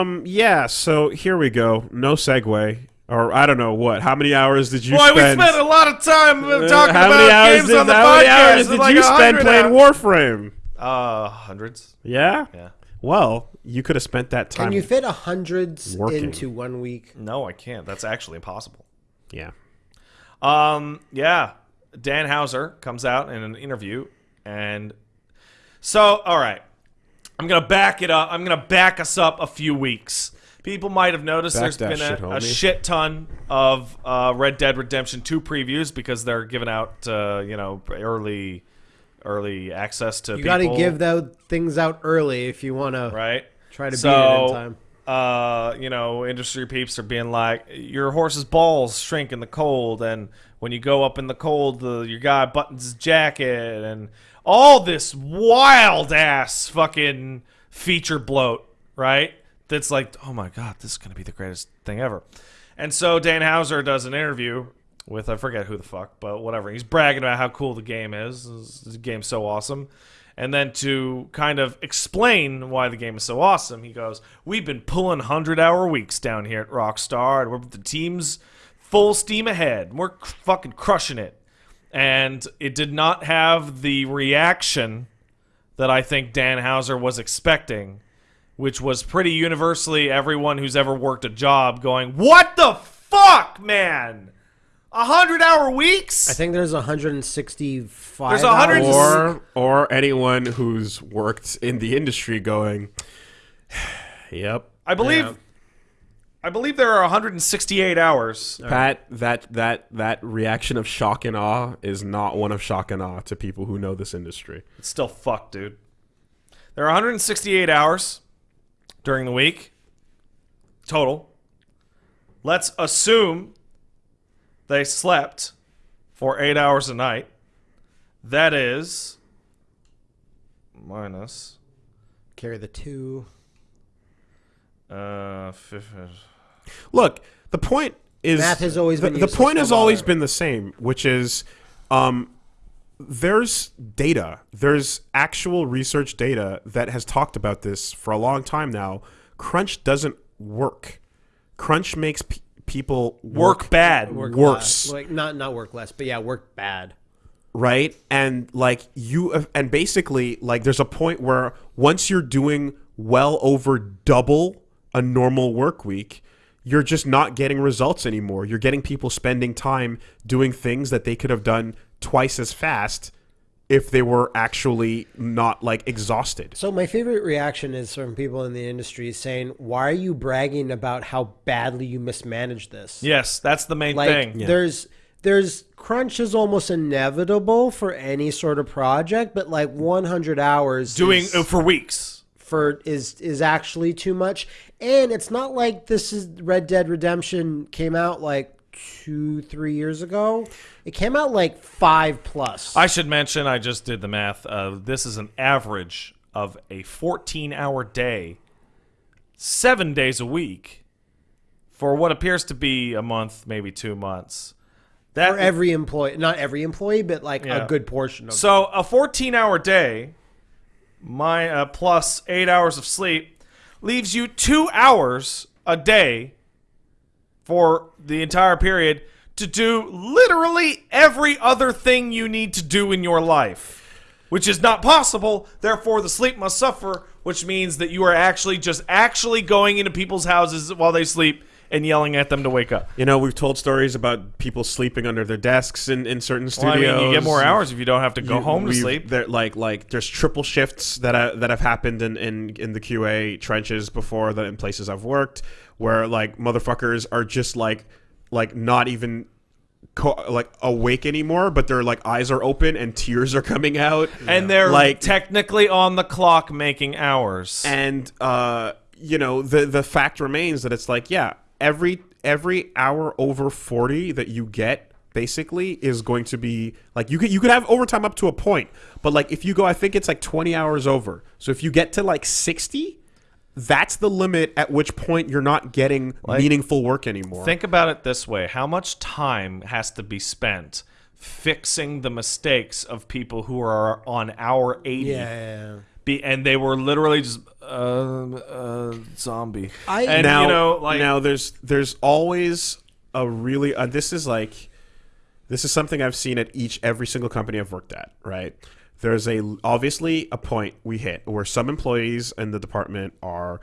Um, yeah. So here we go. No segue, or I don't know what. How many hours did you Boy, we spend? spent a lot of time uh, Uh, talking how about hours games did, on the how many hours did like you spend playing hours. Warframe? Uh, hundreds. Yeah. Yeah. Well, you could have spent that time. Can you fit a hundreds Working. into one week? No, I can't. That's actually impossible. yeah. Um, yeah. Dan Houser comes out in an interview, and so all right, I'm gonna back it up. I'm gonna back us up a few weeks. People might have noticed Back there's that been shit, a, a shit ton of uh, Red Dead Redemption 2 previews because they're giving out, uh, you know, early, early access to You people. got to give those things out early if you want to right. try to so, beat it in time. uh, you know, industry peeps are being like, your horse's balls shrink in the cold, and when you go up in the cold, the, your guy buttons his jacket, and all this wild ass fucking feature bloat, right? That's like, oh my god, this is gonna be the greatest thing ever. And so Dan Houser does an interview with I forget who the fuck, but whatever. He's bragging about how cool the game is. The game's so awesome. And then to kind of explain why the game is so awesome, he goes, "We've been pulling hundred hour weeks down here at Rockstar, and we're the team's full steam ahead. We're fucking crushing it." And it did not have the reaction that I think Dan Houser was expecting, which was pretty universally everyone who's ever worked a job going, "What the fuck, man? A hundred hour weeks?" I think there's 165. There's 100 hours. Or or anyone who's worked in the industry going. Yep. I believe Yeah. I believe there are 168 hours. Pat, that that that reaction of shock and awe is not one of shock and awe to people who know this industry. It's still fucked, dude. There are 168 hours during the week total. Let's assume they slept for 8 hours a night. That is minus Carry the two. uh fif- Look, the point is Math has always the, been the useless, point has always been the same, which is um there's data. There's actual research data that has talked about this for a long time now. Crunch doesn't work. Crunch makes pe- people work bad. Work Worse. less. Like not not work less, but yeah, work bad. right and like you and basically like there's a point where once you're doing well over double a normal work week you're just not getting results anymore you're getting people spending time doing things that they could have done twice as fast if they were actually not like exhausted So my favorite reaction is from people in the industry saying, "Why are you bragging about how badly you mismanaged this?" Yes, that's the main like thing. there's there's crunch is almost inevitable for any sort of project, but like 100 hours Doing is- uh, for weeks. For is is actually too much. And it's not like this is Red Dead Redemption came out like two three years ago. It came out like five plus. I should mention, I just did the math. Uh, this is an average of a 14 hour day, seven days a week, for what appears to be a month, maybe two months. That for every employee, not every employee, but like Yeah. a good portion of. so a 14 hour day, my uh, plus eight hours of sleep, leaves you two hours a day for the entire period to do literally every other thing you need to do in your life, which is not possible. Therefore, the sleep must suffer, which means that you are actually just actually going into people's houses while they sleep and yelling at them to wake up. you know we've told stories about people sleeping under their desks in, in certain studios. Well, I mean, you get more hours if you don't have to go You- home to sleep. There, like, like there's triple shifts that I, that have happened in, in in the QA trenches before that in places I've worked where like motherfuckers are just like like not even co- like awake anymore, but their like eyes are open and tears are coming out, and they're like technically on the clock making hours. and uh you know the the fact remains that it's like yeah every every hour over 40 that you get basically is going to be like you could you could have overtime up to a point but like if you go i think it's like 20 hours over so if you get to like 60 that's the limit at which point you're not getting meaningful work anymore Think about it this way: How much time has to be spent fixing the mistakes of people who are on hour eighty? yeah, yeah, yeah. Be, and they were literally just uh, uh, zombie. I- and now, you know, like now there's there's always a really uh, this is like this is something I've seen at each every single company I've worked at. Right, there's a obviously a point we hit where some employees in the department are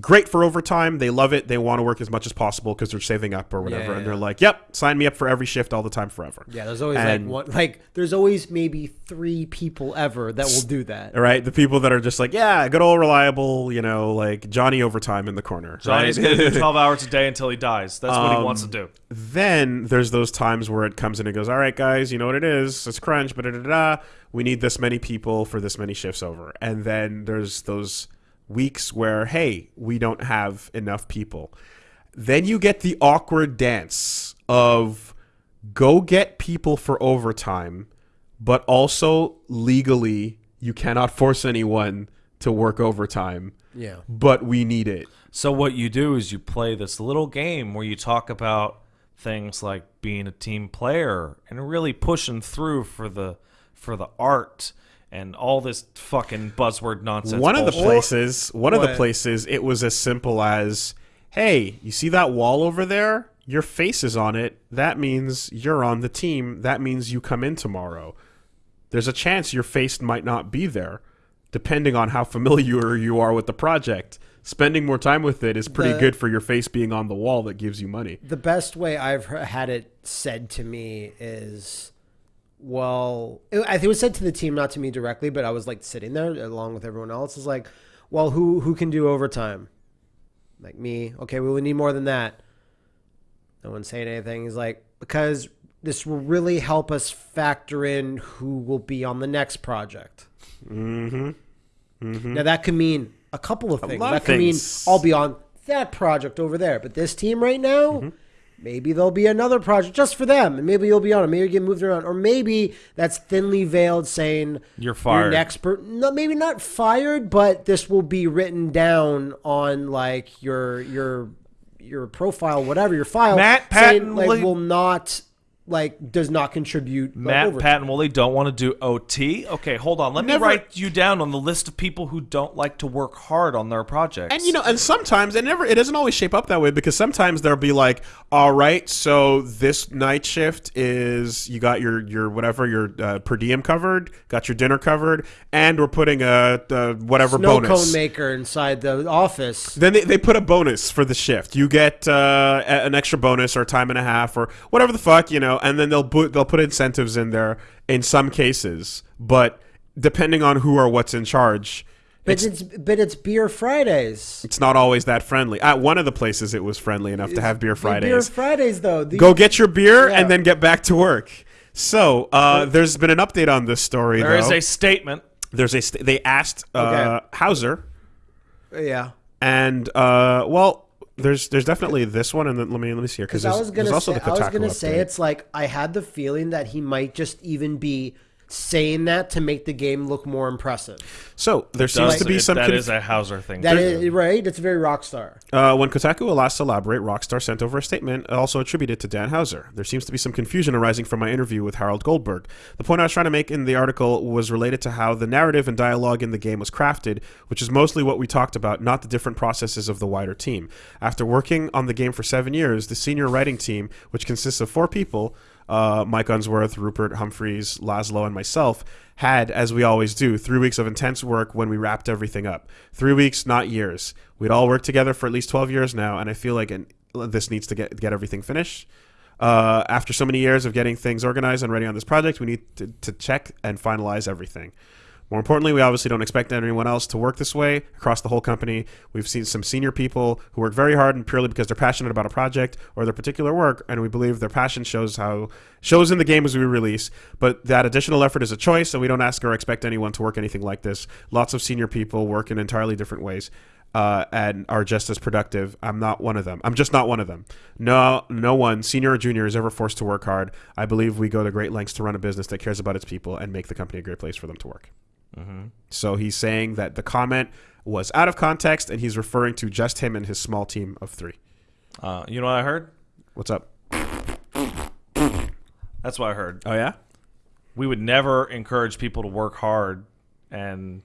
great for overtime. They love it. They want to work as much as possible because they're saving up or whatever, Yeah, and they're yeah. like, "Yep, sign me up for every shift all the time forever." Yeah, there's always And- like one like there's always maybe three people ever that will do that. Right, the people that are just like, yeah, good old reliable, you know, like Johnny overtime in the corner. Johnny's right? gonna do twelve hours a day until he dies. That's what he Um, wants to do. then there's those times where it comes in and goes, all right, guys, you know what it is? It's crunch, but da da da. We need this many people for this many shifts over. And then there's those weeks where, hey, we don't have enough people. Then you get the awkward dance of go get people for overtime, but also legally you cannot force anyone to work overtime, Yeah. but we need it. So what you do is you play this little game where you talk about things like being a team player and really pushing through for the for the art and all this fucking buzzword nonsense. one of the places one of the places it was as simple as hey you see that wall over there? Your face is on it. That means you're on the team. That means you come in tomorrow. There's a chance your face might not be there depending on how familiar you are with the project. Spending more time with it is pretty The- good for your face being on the wall that gives you money. The best way I've had it said to me is, well, it, I think it was said to the team, not to me directly, but I was like sitting there along with everyone else. Is like, well, who who can do overtime? Like me. Okay, we will need more than that. No one's saying anything. He's like, because this will really help us factor in who will be on the next project. mm-hmm Now that could mean a couple of things. That could mean. I'll be on that project over there, but this team right now, Mm-hmm. Maybe there'll be another project just for them, and maybe you'll be on it. Maybe you get moved around, or maybe that's thinly veiled saying You're fired. You're next per- no, maybe not fired, but this will be written down on like your your your profile, whatever your file. Matt saying, Patton like will- will not like does not contribute. Matt, overtime. Pat, and Woolie don't want to do OT. Okay, hold on. Let Never- me write you down on the list of people who don't like to work hard on their projects. And you know, and sometimes it never it doesn't always shape up that way because sometimes there'll be like, all right, so this night shift is you got your your whatever your uh, per diem covered, got your dinner covered, and we're putting a, a whatever Snow bonus. cone maker inside the office. Then they, they put a bonus for the shift. You get uh, an extra bonus or time and a half or whatever the fuck, you know. And then they'll put they'll put incentives in there in some cases, but depending on who or what's in charge, But it's, but it's beer Fridays. it's not always that friendly. At one of the places, it was friendly enough to have beer Fridays. Beer Fridays though. The- Go get your beer Yeah. and then get back to work. So uh, there's been an update on this story. there is though. a statement. there's a st- they asked uh, Okay. Houser yeah. and uh, well. There's there's definitely this one, and then let me let me see here because Because I there's, was gonna there's also say, the I was gonna say it's like I had the feeling that he might just even be saying that to make the game look more impressive. So there seems Does- to be it- some that conf- is a Houser thing. That too. is right. It's very Rockstar. Uh, when Kotaku will last elaborate, Rockstar sent over a statement also attributed to Dan Houser. There seems to be some confusion arising from my interview with Harold Goldberg. The point I was trying to make in the article was related to how the narrative and dialogue in the game was crafted, which is mostly what we talked about, not the different processes of the wider team. After working on the game for seven years, the senior writing team, which consists of four people, uh, Mike Unsworth, Rupert Humphries, Lazlow, and myself, had, as we always do, three weeks of intense work when we wrapped everything up. Three weeks, not years. We'd all worked together for at least 12 years now, and I feel like an, this needs to get, get everything finished. Uh, after so many years of getting things organized and ready on this project, we need to, to check and finalize everything. More importantly, we obviously don't expect anyone else to work this way across the whole company. We've seen some senior people who work very hard and purely because they're passionate about a project or their particular work, and we believe their passion shows how shows in the game as we release. But that additional effort is a choice, and we don't ask or expect anyone to work anything like this. Lots of senior people work in entirely different ways. Uh, and are just as productive. I'm not one of them. I'm just not one of them. No, no one, senior or junior, is ever forced to work hard. I believe we go to great lengths to run a business that cares about its people and make the company a great place for them to work. So he's saying that the comment was out of context, and he's referring to just him and his small team of three. Uh, you know what I heard? What's up? That's what I heard. Oh yeah. We would never encourage people to work hard and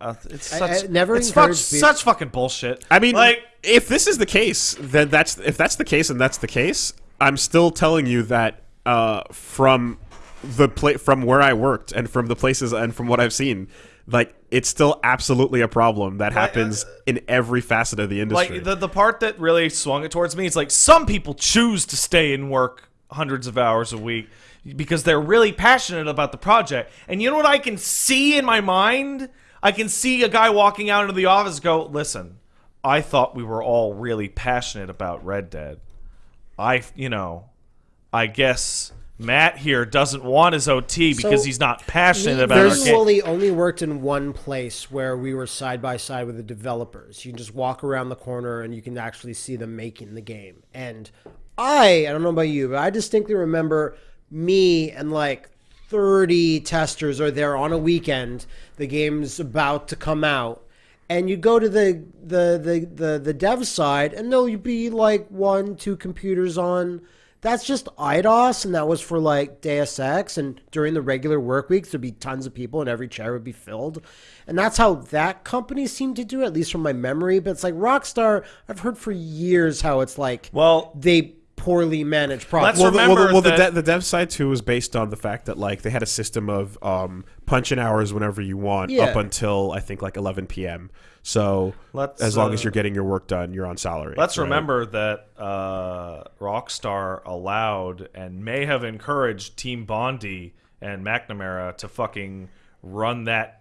Uh, it's such I never it's fuck, such fucking bullshit. I mean, like if this is the case, then that's if that's the case and that's the case, I'm still telling you that uh, from the pla- from where I worked and from the places and from what I've seen, like it's still absolutely a problem that uh, happens in every facet of the industry. like the the part that really swung it towards me is like some people choose to stay and work hundreds of hours a week because they're really passionate about the project. And you know what I can see in my mind? I can see a guy walking out into the office go, "Listen, I thought we were all really passionate about Red Dead. I, you know, I guess Matt here doesn't want his OT because So, he's not passionate about game." visually only worked in one place where we were side by side with the developers. You can just walk around the corner and you can actually see them making the game. And I, I don't know about you, but I distinctly remember me and like 30 testers are there on a weekend. The game's about to come out. And you go to the the, the, the the dev side and there'll be like one, two computers on that's just Eidos, and that was for like Deus Ex. And during the regular work weeks, there'd be tons of people, and every chair would be filled. And that's how that company seemed to do it, at least from my memory. But it's like Rockstar, I've heard for years how it's like Well, they poorly manage Let's well, the, well, the, remember well, the, de- the dev side too was based on the fact that like they had a system of um, punching hours whenever you want Yeah. up until I think like 11 p.m. So Let's, as long as uh, you're getting your work done, you're on salary. Let's right? remember that uh, Rockstar allowed and may have encouraged Team Bondi and McNamara to fucking run that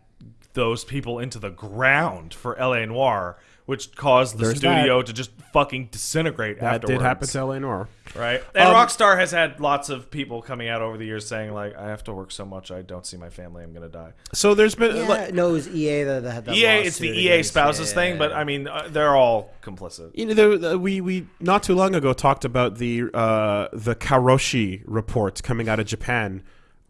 those people into the ground for LA Noire, which caused the There's studio to just fucking disintegrate that afterwards. did happen to LA Noire. right? And Um, Rockstar has had lots of people coming out over the years saying like, "I have to work so much, I don't see my family, I'm gonna die." So there's been yeah, like, no, it was EA that, that had that. EA, it's the EA against- spouses yeah, thing, but. I mean, uh, they're all complicit. you know, there, the, we we not too long ago talked about the uh, the Karoshi report coming out of Japan,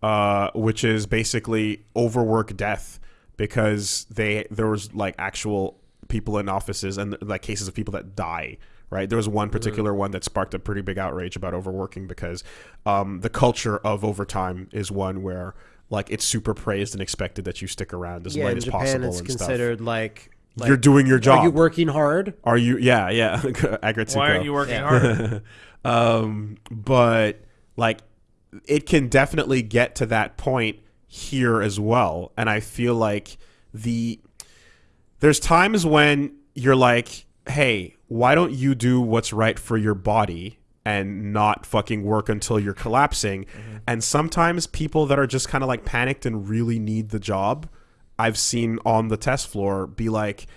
uh, which is basically overwork death because they there was like actual people in offices and like cases of people that die. Right, there was one particular one that sparked a pretty big outrage about overworking because um, the culture of overtime is one where like it's super praised and expected that you stick around as yeah, late in as Japan, possible it's and considered like, like You're doing your job. Are you working hard? Are you? Yeah, yeah. Aggretsuko. Why aren't you working Yeah. harder? um, but like, it can definitely get to that point here as well, and I feel like the there's times when you're like, hey, why don't you do what's right for your body? And not fucking work until you're collapsing. Mm-hmm. And sometimes people that are just kind of like panicked and really need the job, I've seen on the test floor be like,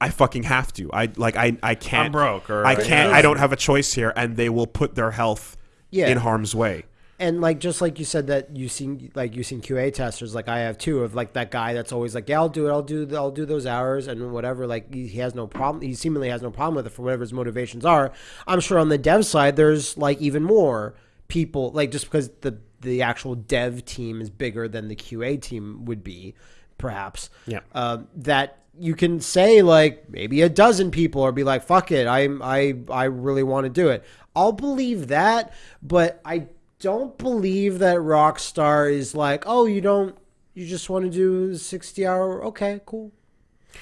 I fucking have to. I like I I can't. I'm broke, or- I can't. I don't have a choice here, and they will put their health Yeah. in harm's way. And like just like you said that you seen like you seen QA testers like I have too of like that guy that's always like yeah I'll do it I'll do I'll do those hours and whatever like he, he has no problem he seemingly has no problem with it for whatever his motivations are. I'm sure on the dev side there's like even more people like just because the the actual dev team is bigger than the QA team would be perhaps Yeah. um, that you can say like maybe a dozen people or be like fuck it I'm I I really want to do it. I'll believe that, but I don't believe that Rockstar is like, "Oh, you don't you just want to do 60 hour okay, cool."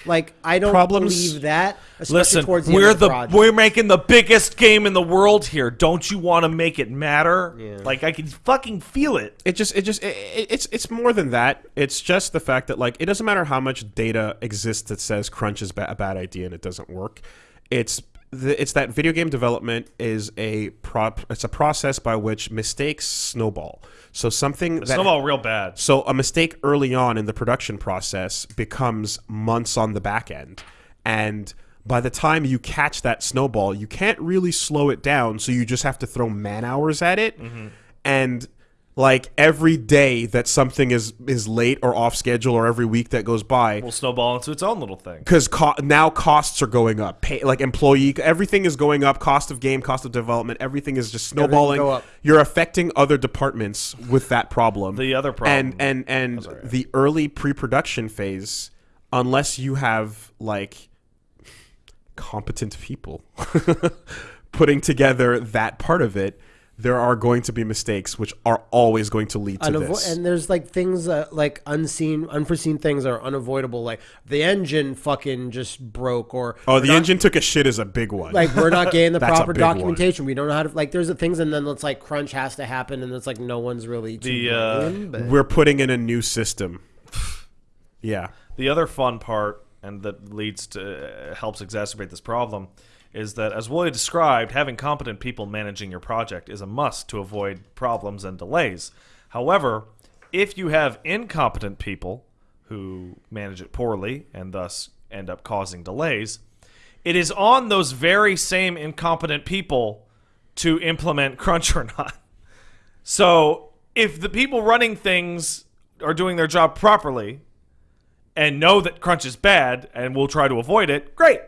Like I don't Problems- believe that especially Listen, towards the we're end of the project. we're making the biggest game in the world here. Don't you want to make it matter? Yeah. Like I can fucking feel it. It just, it just, it, it- it's, it's more than that. It's just the fact that like it doesn't matter how much data exists that says crunch is ba- a bad idea and it doesn't work. It's the, it's that video game development is a prop. It's a process by which mistakes snowball. So something that Snowball real bad. So a mistake early on in the production process becomes months on the back end. And by the time you catch that snowball, you can't really slow it down, so you just have to throw man hours at it. Mm-hmm. And like every day that something is is late or off schedule or every week that goes by, Will snowball into its own little thing. because co- now costs are going up. Pay, like employee, everything is going up. Cost of game, cost of development, everything is just snowballing. go up. You're affecting other departments with that problem. The other problem- and and and the early pre-production phase, unless you have like competent people putting together that part of it, there are going to be mistakes, which are always going to lead to Unavo- this. and there's like things that like unseen, unforeseen things are unavoidable. Like the engine fucking just broke, or oh, the not- engine took a shit is a big one. like we're not getting the proper big one. documentation. We don't know how to like. There's the things, and then it's like crunch has to happen, and it's like no one's really too The, uh, brain, but- we're putting in a new system. yeah. The other fun part, and that leads to uh, helps exacerbate this problem, is that as Willie described, having competent people managing your project is a must to avoid problems and delays. However, if you have incompetent people who manage it poorly and thus end up causing delays, it is on those very same incompetent people to implement crunch or not. So if the people running things are doing their job properly and know that crunch is bad and will try to avoid it, great.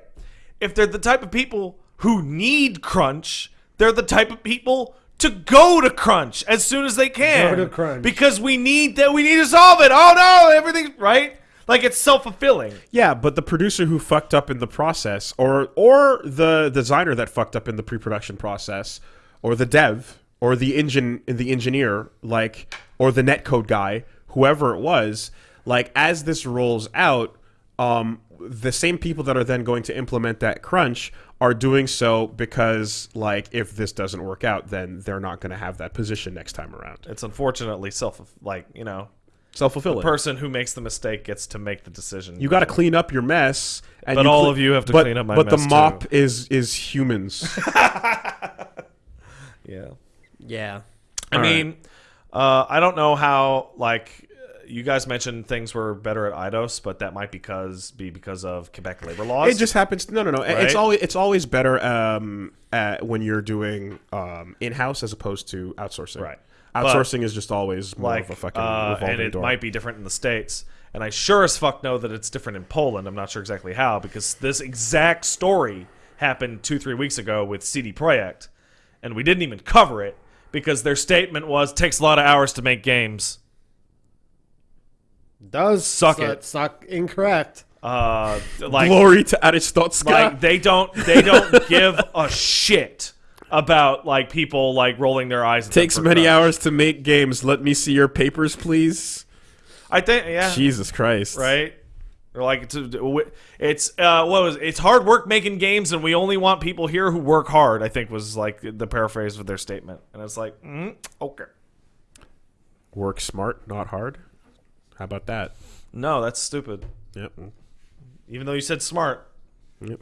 If they're the type of people who need crunch, they're the type of people to go to crunch as soon as they can. Go to crunch. because we need that. We need to solve it. Oh no, everything's right. Like it's self fulfilling. Yeah, but the producer who fucked up in the process, or or the designer that fucked up in the pre-production process, or the dev, or the engine, the engineer, like, or the netcode guy, whoever it was, like, as this rolls out, um, the same people that are then going to implement that crunch are doing so because, like, if this doesn't work out, then they're not going to have that position next time around. It's unfortunately self like you know Self-fulfilling. the person who makes the mistake gets to make the decision. you got to clean up your mess, and But you all cle- of you have to but, clean up my mess. But mess, the mop too. is is humans. yeah. yeah, I All right. mean, uh, I don't know how like you guys mentioned things were better at Eidos, but that might because be because of Quebec labor laws. it just happens. No, no, no. It's always it's always better um, at, when you're doing um, in house as opposed to outsourcing. Right. But- Outsourcing is just always more like of a fucking uh, and it door. might be different in the states. And I sure as fuck know that it's different in Poland. I'm not sure exactly how because this exact story happened two three weeks ago with CD Projekt, and we didn't even cover it because their statement was takes a lot of hours to make games. Does Suck it's it. Not, it's not incorrect. Uh, like Glory to Arstotzka. like they don't they don't give a shit about like people like rolling their eyes. At Takes many crunch. hours to make games. Let me see your papers, please. I think yeah. Jesus Christ. right? Or like it's it's uh what was it? it's hard work making games and we only want people here who work hard. I think was like the paraphrase of their statement, and it's like mm, okay, Work smart, not hard. How about that? no, that's stupid. Yep. Even though you said smart, Yep.